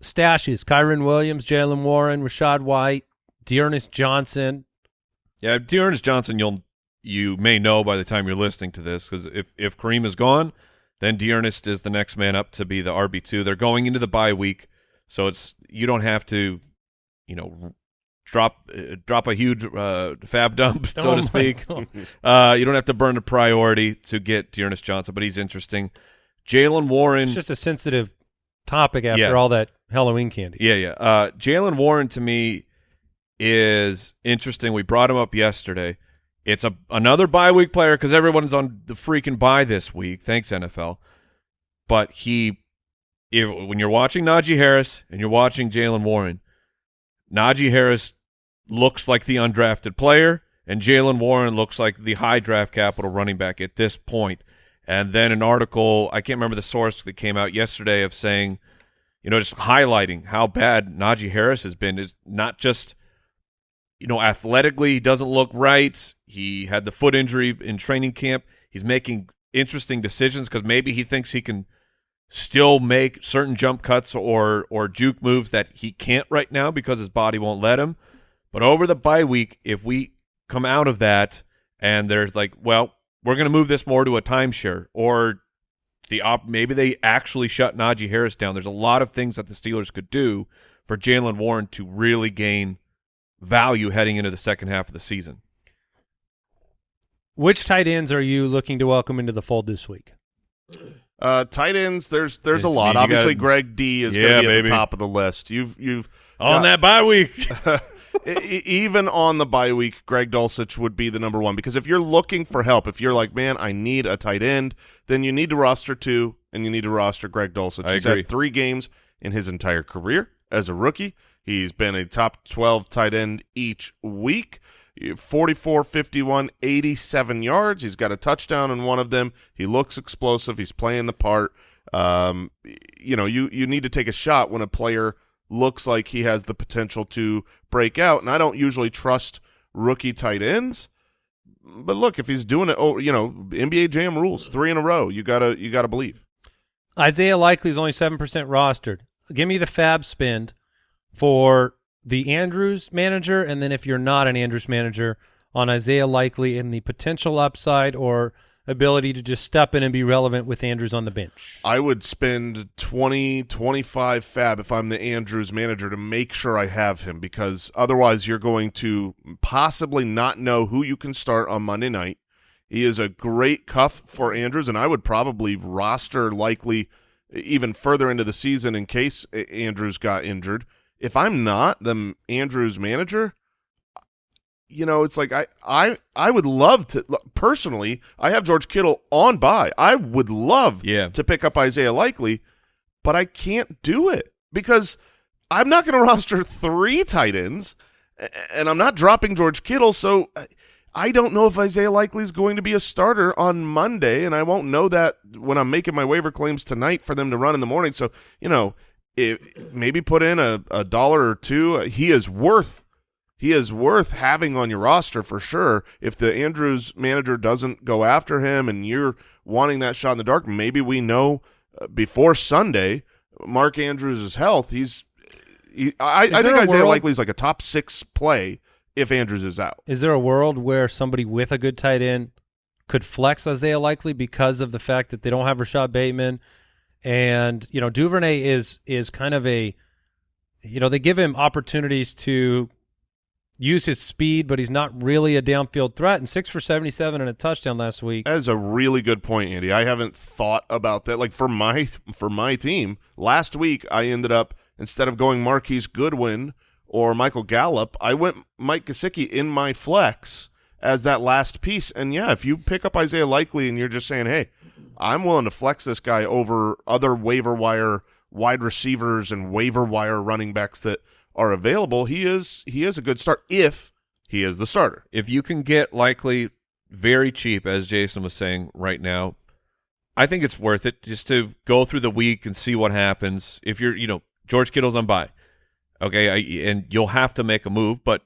Stashes: Kyren Williams, Jaylen Warren, Rachaad White, D'Ernest Johnson. Yeah, D'Ernest Johnson, you'll you may know by the time you're listening to this because if if Kareem is gone, then D'Ernest is the next man up to be the RB two. They're going into the bye week, so it's you don't have to, you know, drop uh, drop a huge uh, fab dump so Oh to speak. Uh, you don't have to burn a priority to get D'Ernest Johnson, but he's interesting. Jaylen Warren, It's just a sensitive topic after Yeah. all that Halloween candy. Yeah, yeah. Uh, Jaylen Warren to me is interesting. We brought him up yesterday. It's a another bye week player because everyone's on the freaking bye this week. Thanks NFL. But he, if, when you're watching Najee Harris and you're watching Jaylen Warren, Najee Harris looks like the undrafted player, and Jaylen Warren looks like the high draft capital running back at this point. And then an article, I can't remember the source that came out yesterday of saying, you know, just highlighting how bad Najee Harris has been is not just, you know, athletically, he doesn't look right. He had the foot injury in training camp. He's making interesting decisions because maybe he thinks he can still make certain jump cuts or or juke moves that he can't right now because his body won't let him. But over the bye week, if we come out of that and there's like, well, we're going to move this more to a timeshare or the op maybe they actually shut Najee Harris down. There's a lot of things that the Steelers could do for Jaylen Warren to really gain value heading into the second half of the season. Which tight ends are you looking to welcome into the fold this week? Uh, tight ends, there's there's a lot. you Obviously, got- Greg D is Yeah, going to be at baby. the top of the list. You've you've On got- that bye week. Even on the bye week, Greg Dulcich would be the number one because if you're looking for help, if you're like, man, I need a tight end, then you need to roster two and you need to roster Greg Dulcich. I He's agree. had three games in his entire career as a rookie. He's been a top 12 tight end each week. 44, 51, 87 yards. He's got a touchdown in one of them. He looks explosive. He's playing the part. Um, you know, you, you need to take a shot when a player looks like he has the potential to break out. And I don't usually trust rookie tight ends. But look, if he's doing it, oh, you know, NBA Jam rules, three in a row. You gotta, you gotta believe. Isaiah Likely is only seven percent rostered. Give me the fab spend for the Andrews manager, and then if you're not an Andrews manager, on Isaiah Likely and the potential upside or ability to just step in and be relevant with Andrews on the bench. I would spend 20, 25 fab if I'm the Andrews manager to make sure I have him because otherwise you're going to possibly not know who you can start on Monday night. He is a great cuff for Andrews, and I would probably roster likely even further into the season in case Andrews got injured. If I'm not the Andrews manager, you know, it's like I I I would love to personally. I have George Kittle on by. I would love Yeah. to pick up Isaiah Likely, but I can't do it because I'm not going to roster three tight ends, and I'm not dropping George Kittle. So I- I don't know if Isaiah Likely is going to be a starter on Monday, and I won't know that when I'm making my waiver claims tonight for them to run in the morning. So you know, if, maybe put in a, a dollar or two. He is worth he is worth having on your roster for sure. If the Andrews manager doesn't go after him and you're wanting that shot in the dark, maybe we know uh, before Sunday Mark Andrews' health. He's he, I, I think Isaiah world- Likely is like a top six play if Andrews is out. Is there a world where somebody with a good tight end could flex Isaiah Likely because of the fact that they don't have Rashod Bateman, and you know Duvernay is is kind of a, you know they give him opportunities to use his speed, but he's not really a downfield threat. And six for seventy seven and a touchdown last week. That is a really good point, Andy. I haven't thought about that. Like for my for my team, last week I ended up instead of going Marquise Goodwin or Michael Gallup, I went Mike Gesicki in my flex as that last piece. And yeah, if you pick up Isaiah Likely and you're just saying, hey, I'm willing to flex this guy over other waiver wire wide receivers and waiver wire running backs that are available, he is he is a good start if he is the starter. if you can get likely very cheap, as Jason was saying right now, I think it's worth it just to go through the week and see what happens. If you're, you know, George Kittle's on by, okay, I, and you'll have to make a move, but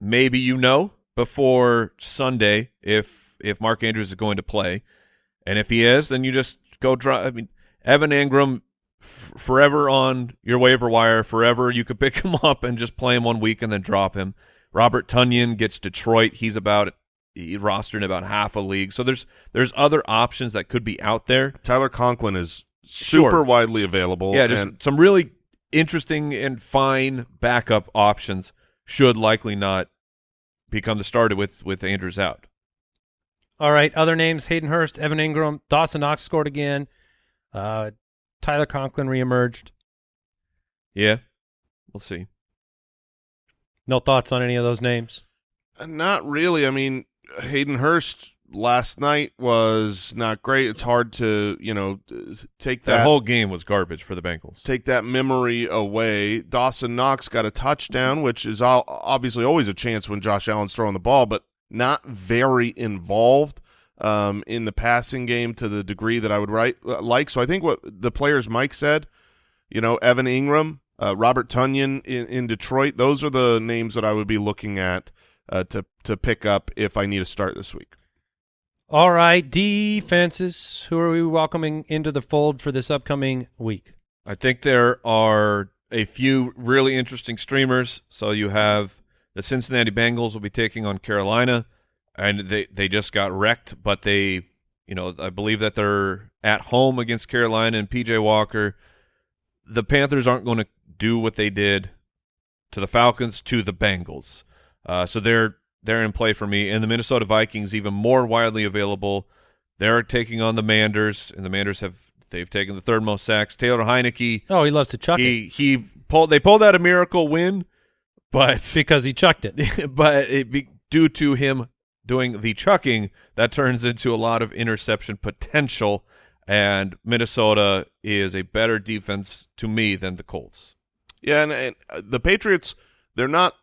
maybe you know before Sunday if if Mark Andrews is going to play, and if he is, then you just go draw. I mean, Evan Engram. f- Forever on your waiver wire, forever you could pick him up and just play him one week and then drop him. Robert Tonyan gets Detroit. He's about he rostered in about half a league. So there's there's other options that could be out there. Tyler Conklin is super Sure. widely available. Yeah, just and some really interesting and fine backup options should likely not become the starter with with Andrews out. All right, other names: Hayden Hurst, Evan Engram, Dawson Knox scored again. Uh, Tyler Conklin reemerged. Yeah, we'll see. No thoughts on any of those names. Not really. I mean, Hayden Hurst last night was not great. It's hard to, you know, take That that, whole game was garbage for the Bengals. take that memory away. Dawson Knox got a touchdown, which is obviously always a chance when Josh Allen's throwing the ball, but not very involved um, in the passing game to the degree that I would write, like. So I think what the players Mike said, you know, Evan Engram, uh, Robert Tonyan in, in Detroit, those are the names that I would be looking at uh, to to pick up if I need a start this week. All right, defenses. Who are we welcoming into the fold for this upcoming week? I think there are a few really interesting streamers. So you have the Cincinnati Bengals will be taking on Carolina, and they they just got wrecked, but they, you know, I believe that they're at home against Carolina and PJ Walker. The Panthers aren't going to do what they did to the Falcons to the Bengals, uh, so they're they're in play for me. And the Minnesota Vikings even more widely available. They're taking on the Manders, and the Manders have they've taken the third most sacks. Taylor Heinicke Oh, he loves to chuck it he he pulled they pulled out a miracle win, but because he chucked it. but it be, due to him doing the chucking, that turns into a lot of interception potential. And Minnesota is a better defense to me than the Colts. Yeah, and, and uh, the Patriots, they're not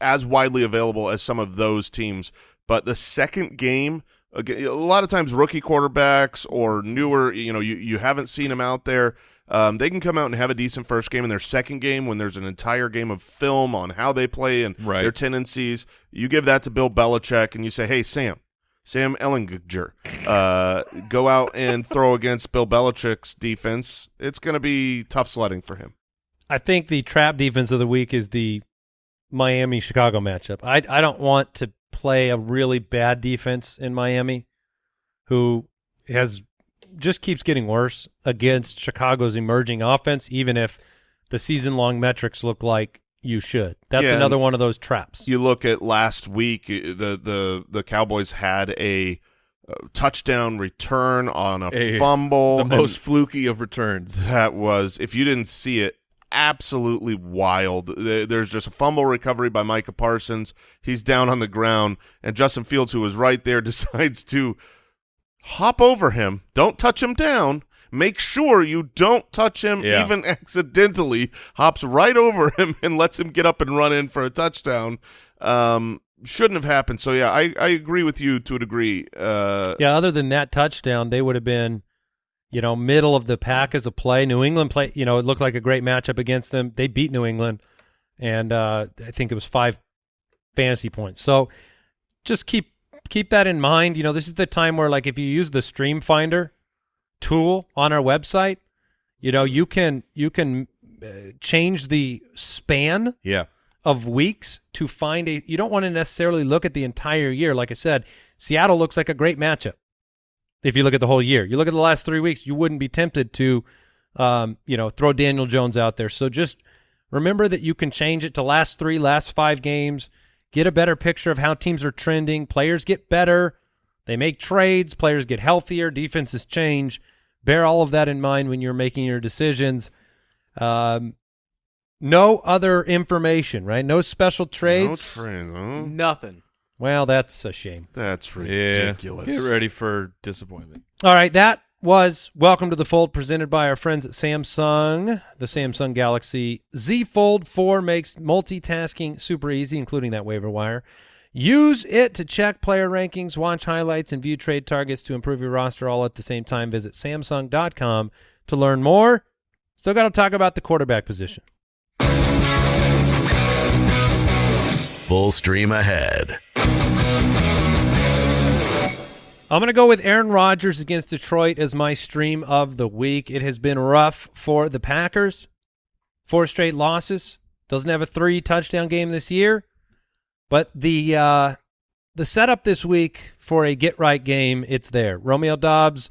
as widely available as some of those teams, but the second game, aga- a lot of times rookie quarterbacks or newer, you know, you, you haven't seen them out there. Um, they can come out and have a decent first game in their second game when there's an entire game of film on how they play and Right. their tendencies. You give that to Bill Belichick and you say, hey, Sam, Sam Ehlinger, uh, go out and throw against Bill Belichick's defense. It's going to be tough sledding for him. I think the trap defense of the week is the Miami Chicago matchup. I I don't want to play a really bad defense in Miami, who has just keeps getting worse against Chicago's emerging offense, even if the season long metrics look like you should. That's Yeah, another one of those traps. You look at last week, the the the Cowboys had a uh, touchdown return on a A- fumble. the most fluky of returns. that was if you didn't see it, absolutely wild. There's just a fumble recovery by Micah Parsons. He's down on the ground, and Justin Fields, who was right there, decides to hop over him. Don't touch him down. Make sure you don't touch him Yeah. even accidentally. Hops right over him and lets him get up and run in for a touchdown. Um, shouldn't have happened. So yeah, I, I agree with you to a degree. Uh, Yeah, other than that touchdown, they would have been, you know, middle of the pack as a play. New England play, you know, it looked like a great matchup against them. They beat New England, and uh, I think it was five fantasy points. So just keep keep that in mind. You know, this is the time where, like, if you use the Stream Finder tool on our website, you know, you can you can uh, change the span Yeah. of weeks to find a you don't want to necessarily look at the entire year like i said seattle looks like a great matchup if you look at the whole year you look at the last three weeks you wouldn't be tempted to um, you know throw daniel jones out there so just remember that you can change it to last three last five games get a better picture of how teams are trending players get better they make trades players get healthier defenses change bear all of that in mind when you're making your decisions um, no other information, right? No special trades. no trades. trade, huh? Nothing. Well, that's a shame. That's Yeah. ridiculous. Get ready for disappointment. All right, that was Welcome to the Fold presented by our friends at Samsung. The Samsung Galaxy Z Fold 4 makes multitasking super easy, including that waiver wire. Use it to check player rankings, watch highlights, and view trade targets to improve your roster all at the same time. Visit Samsung.com to learn more. Still got to talk about the quarterback position. Full stream ahead. I'm going to go with Aaron Rodgers against Detroit as my stream of the week. It has been rough for the Packers. Four straight losses. Doesn't have a three touchdown game this year. But the uh, the setup this week for a get right game, it's there. Romeo Doubs,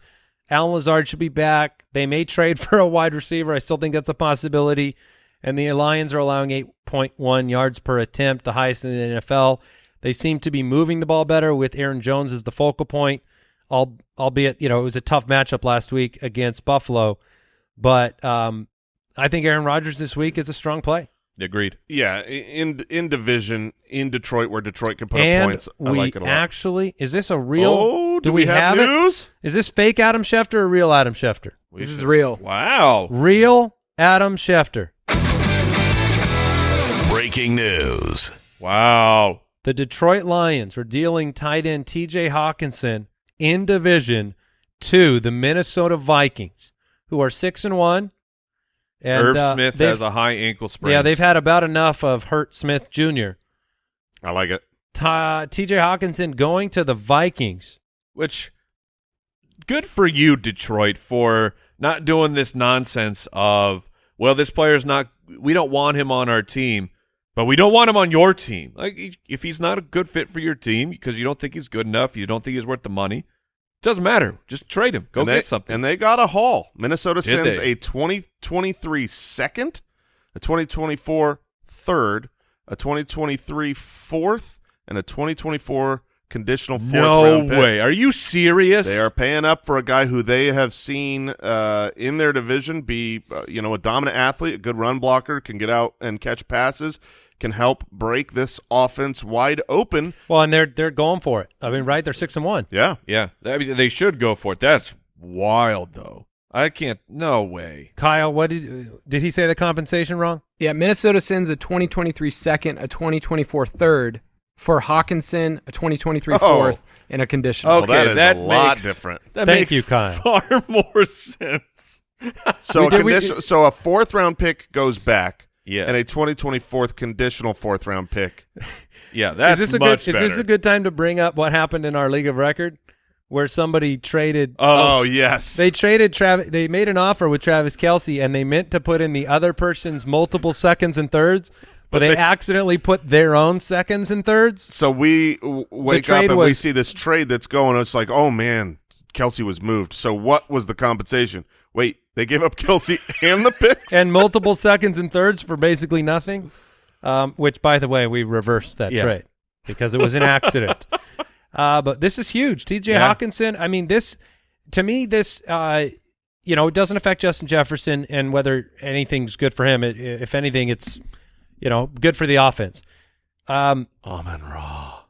Allen Lazard should be back. They may trade for a wide receiver. I still think that's a possibility. And the Lions are allowing 8.1 yards per attempt, the highest in the NFL. They seem to be moving the ball better with Aaron Jones as the focal point, al- albeit, you know, it was a tough matchup last week against Buffalo. But um, I think Aaron Rodgers this week is a strong play. Agreed. Yeah, in in division in Detroit where Detroit can put and up points. I we like it a lot. actually, is this a real? oh, do, we, have, it? news? Is this fake Adam Schefter or real Adam Schefter? We This is real. Wow. Real Adam Schefter. Breaking news. Wow. The Detroit Lions are dealing tight end T.J. Hockenson in division to the Minnesota Vikings, who are six and one. And Irv uh, Smith has a high ankle sprain. yeah, they've had about enough of Hurt Smith Jr. I like it. T.J. Hockenson going to the Vikings. which good for you Detroit for not doing this nonsense of well this player's not we don't want him on our team but we don't want him on your team like if he's not a good fit for your team because you don't think he's good enough you don't think he's worth the money it doesn't matter just trade him go and get they, something And they got a haul. Minnesota Did sends they? a 2023 second, a 2024 third, a 2023 fourth, and a 2024 conditional fourth no round pick. way are you serious They are paying up for a guy who they have seen uh, in their division be, uh, you know, a dominant athlete, a good run blocker, can get out and catch passes, can help break this offense wide open. Well, and they're they're going for it. I mean, right? They're six and one. Yeah, yeah I mean, they should go for it that's wild though I can't no way Kyle, what did did he say the compensation wrong? Yeah, Minnesota sends a 2023 second, a 2024 third for Hockenson, a 2023 Oh. fourth, and a conditional. Well, that Okay, is a lot makes- different. That Thank makes you, Kyle. far more sense. So We a did- we condition, so a fourth round pick goes back, Yeah, and a 2024 conditional fourth round pick. yeah, that's is this a much good better. is this a good time to bring up what happened in our league of record where somebody traded Oh, Oh, yes, they traded Travis they made an offer with Travis Kelce and they meant to put in the other person's multiple seconds and thirds, but, they, they- accidentally put their own seconds and thirds. So we w- wake up and we see this trade that's going. It's like, oh man, Kelce was moved. So what was the compensation? Wait, they gave up Kelce and the picks? and multiple seconds and thirds for basically nothing. Um, which, by the way, we reversed that Yeah. trade because it was an accident. uh, but this is huge. T.J. Yeah. Hockenson. I mean, this to me, this uh, you know, it doesn't affect Justin Jefferson and whether anything's good for him. It, if anything, it's you know good for the offense. Um, Amon Ra.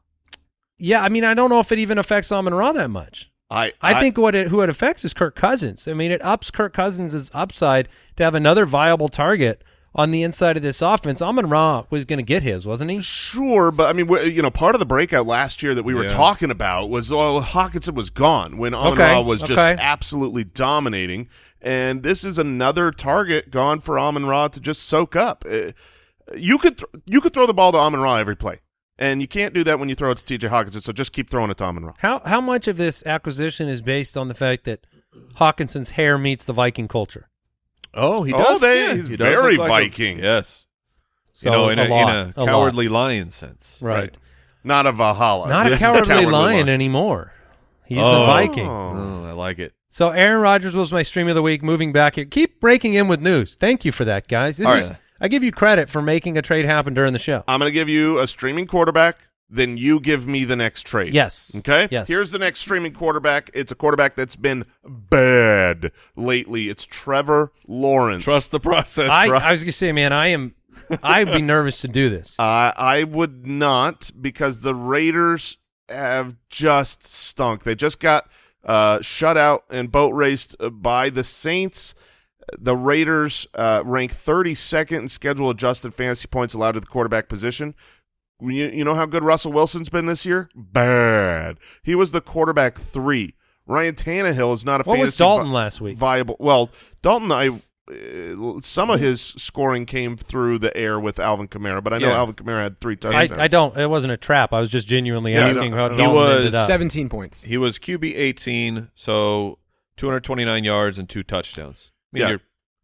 yeah, I mean, I don't know if it even affects Amon Ra that much. I, I, think what it who it affects is Kirk Cousins. I mean, it ups Kirk Cousins' upside to have another viable target on the inside of this offense. Amon Ra was going to get his, wasn't he? Sure, but I mean, you know, part of the breakout last year that we were Yeah. talking about was oh, Hockenson was gone when Amon Okay, Ra was just okay. absolutely dominating, and this is another target gone for Amon Ra to just soak up. Uh, you could th- you could throw the ball to Amon Ra every play, and you can't do that when you throw it to T.J. Hockenson. So just keep throwing it to Amon Ra. How how much of this acquisition is based on the fact that Hockenson's hair meets the Viking culture? Oh, he Oh, does. they- yeah, he's he does very look like a- Viking. yes. So you know, in a, lot, in a lot. cowardly lion sense. right? Not a Valhalla. Not This a is cowardly, lion lion. anymore. He's a Oh. Viking. Oh. Oh, I like it. So Aaron Rodgers was my stream of the week. Moving back here, keep breaking in with news. Thank you for that, guys. This All is right. I give you credit for making a trade happen during the show. I'm going to give you a streaming quarterback. Then you give me the next trade. Yes. Okay. Yes. Here's the next streaming quarterback. It's a quarterback that's been bad lately. It's Trevor Lawrence. Trust the process. I, right? I was gonna say, man, I am. I'd be nervous to do this. Uh, I would not because the Raiders have just stunk. They just got uh, shut out and boat raced uh, by the Saints. The Raiders uh, rank 32nd in schedule adjusted fantasy points allowed to the quarterback position. You, you know how good Russell Wilson's been this year? Bad. He was the quarterback three. Ryan Tannehill is not a What fantasy was Dalton vi- last week? viable. Well, Dalton, I uh, some of his scoring came through the air with Alvin Kamara, but I know Yeah. Alvin Kamara had three touchdowns. I don't. It wasn't a trap. I was just genuinely Yeah, asking no, how no, Dalton he ended was up. 17 points. he was QB 18, so 229 yards and two touchdowns. I mean, Yeah. you're,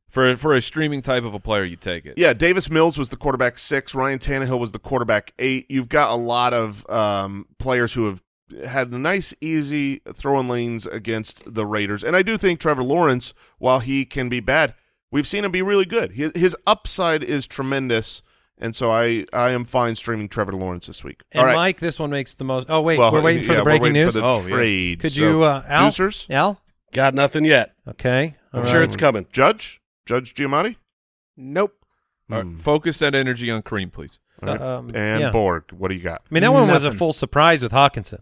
for for a streaming type of a player, you take it. Yeah, Davis Mills was the quarterback six. Ryan Tannehill was the quarterback eight. You've got a lot of um, players who have had nice, easy throwing lanes against the Raiders, and I do think Trevor Lawrence, while he can be bad, we've seen him be really good. His, his upside is tremendous, and so I I am fine streaming Trevor Lawrence this week. And All right. Mike, this one makes the most. Oh wait, Well, we're waiting for yeah, the we're breaking waiting news. For the Oh, yeah. Could So, you, uh, Al? Deucers? Al? Got nothing yet. Okay. I'm All sure it's coming. Judge? Judge Giamatti? Nope. All right, Hmm. focus that energy on Kareem, please. All right. Um, and yeah. Borg, what do you got? I mean, that one was a full surprise with Hockenson.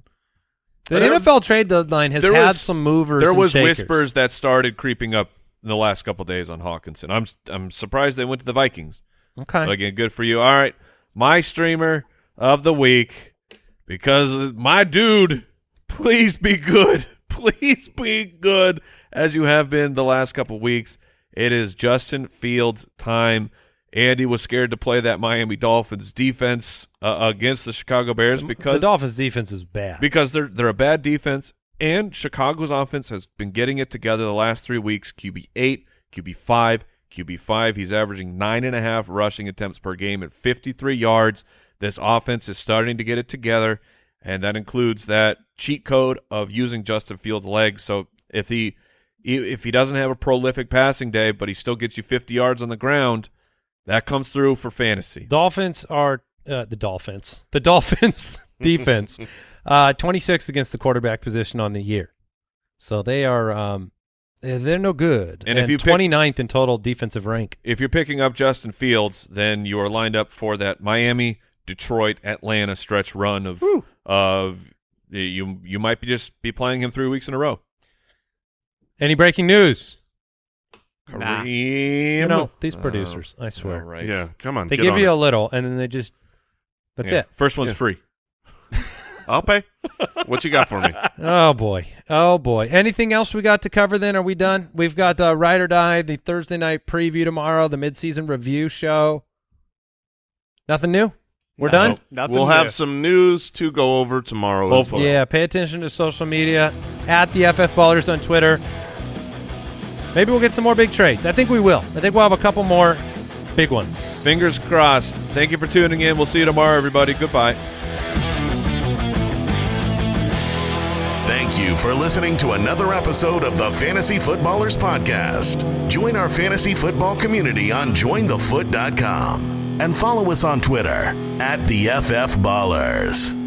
The There- NFL trade deadline has there had was- some movers. There was shakers. whispers that started creeping up in the last couple days on Hockenson. I'm I'm surprised they went to the Vikings. Okay. But again, good for you. All right, my streamer of the week because my dude, please be good. Please be good as you have been the last couple weeks. It is Justin Fields time. Andy was scared to play that Miami Dolphins defense uh, against the Chicago Bears because the Dolphins' defense is bad. because they're they're a bad defense and Chicago's offense has been getting it together the last three weeks. QB eight, QB five, QB five. He's averaging nine and a half rushing attempts per game at 53 yards. This offense is starting to get it together, and that includes that cheat code of using Justin Fields' legs. So if he if he doesn't have a prolific passing day, but he still gets you 50 yards on the ground, that comes through for fantasy. Dolphins are uh, the Dolphins. The Dolphins defense, uh, 26 against the quarterback position on the year. So they are um, they're they're no good. And if you pick- 29th in total defensive rank. if you're picking up Justin Fields, then you are lined up for that Miami, Detroit, Atlanta stretch run of of you. You might be just be playing him three weeks in a row. Any breaking news? Nah. Kareem. You know these Oh, producers. I swear. Right. Yeah, come on. They give on you it. a little, and then they just that's Yeah. it. First one's Yeah. free. I'll pay. what you got for me? Oh boy, oh boy. Anything else we got to cover? Then are we done? We've got uh, Ride or Die, the Thursday night preview tomorrow, the midseason review show. Nothing new. We're done. Nope, nothing We'll have new. some news to go over tomorrow as Hopefully. well. Yeah, pay attention to social media at the FF Ballers on Twitter. Maybe we'll get some more big trades. I think we will. I think we'll have a couple more big ones. Fingers crossed. Thank you for tuning in. We'll see you tomorrow, everybody. Goodbye. Thank you for listening to another episode of the Fantasy Footballers Podcast. Join our fantasy football community on jointhefoot.com and follow us on Twitter at the FF Ballers.